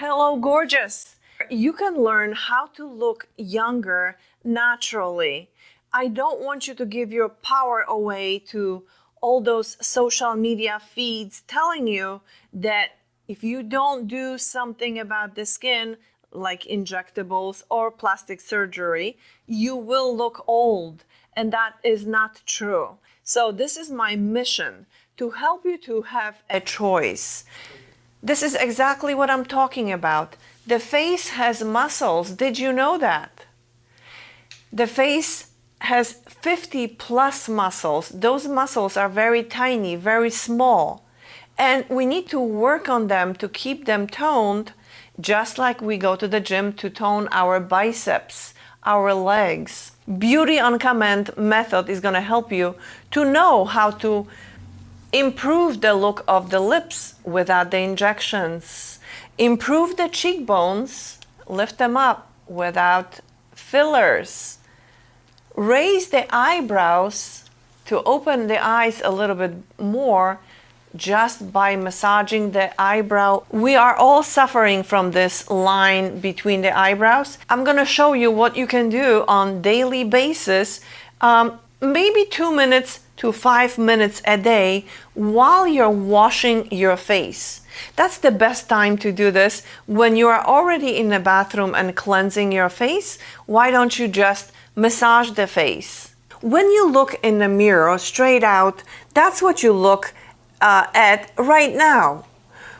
Hello, gorgeous. You can learn how to look younger naturally. I don't want you to give your power away to all those social media feeds telling you that if you don't do something about the skin, like injectables or plastic surgery, you will look old. And that is not true. So this is my mission to help you to have a choice. This is exactly what I'm talking about. The face has muscles. Did you know that? The face has 50 plus muscles. Those muscles are very tiny, very small. And we need to work on them to keep them toned, just like we go to the gym to tone our biceps, our legs. Beauty on Command method is going to help you to know how to improve the look of the lips without the injections Improve the cheekbones, lift them up without fillers. Raise the eyebrows to open the eyes a little bit more just by massaging the eyebrow. We are all suffering from this line between the eyebrows. I'm gonna show you what you can do on daily basis, um, maybe two minutes to five minutes a day while you're washing your face. That's the best time to do this when you are already in the bathroom and cleansing your face. Why don't you just massage the face? When you look in the mirror straight out, that's what you look uh, at right now.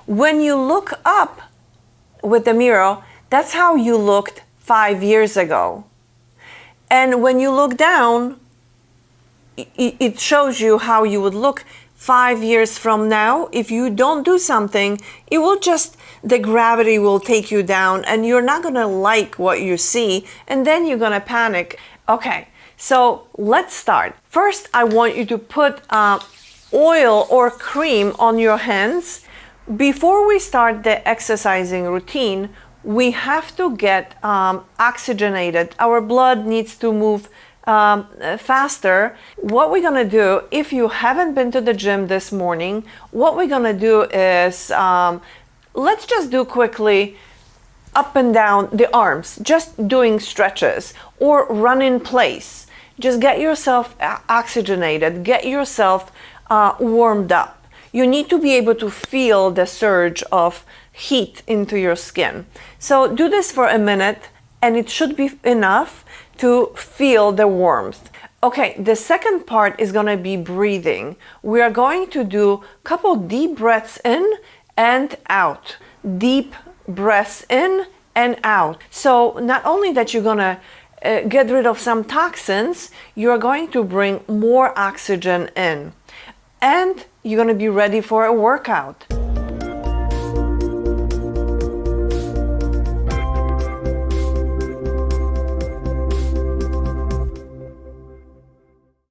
When you look up with the mirror, that's how you looked five years ago. And when you look down, it shows you how you would look five years from now, if you don't do something, it will just, the gravity will take you down and you're not gonna like what you see and then you're gonna panic. Okay, so let's start. First, I want you to put uh, oil or cream on your hands. Before we start the exercising routine, we have to get um, oxygenated. Our blood needs to move um, faster, what we're gonna do, if you haven't been to the gym this morning, what we're gonna do is, um, let's just do quickly up and down the arms, just doing stretches or run in place. Just get yourself oxygenated, get yourself uh, warmed up. You need to be able to feel the surge of heat into your skin. So do this for a minute and it should be enough to feel the warmth. Okay, the second part is gonna be breathing. We are going to do a couple deep breaths in and out. Deep breaths in and out. So not only that you're gonna uh, get rid of some toxins, you're going to bring more oxygen in. And you're gonna be ready for a workout.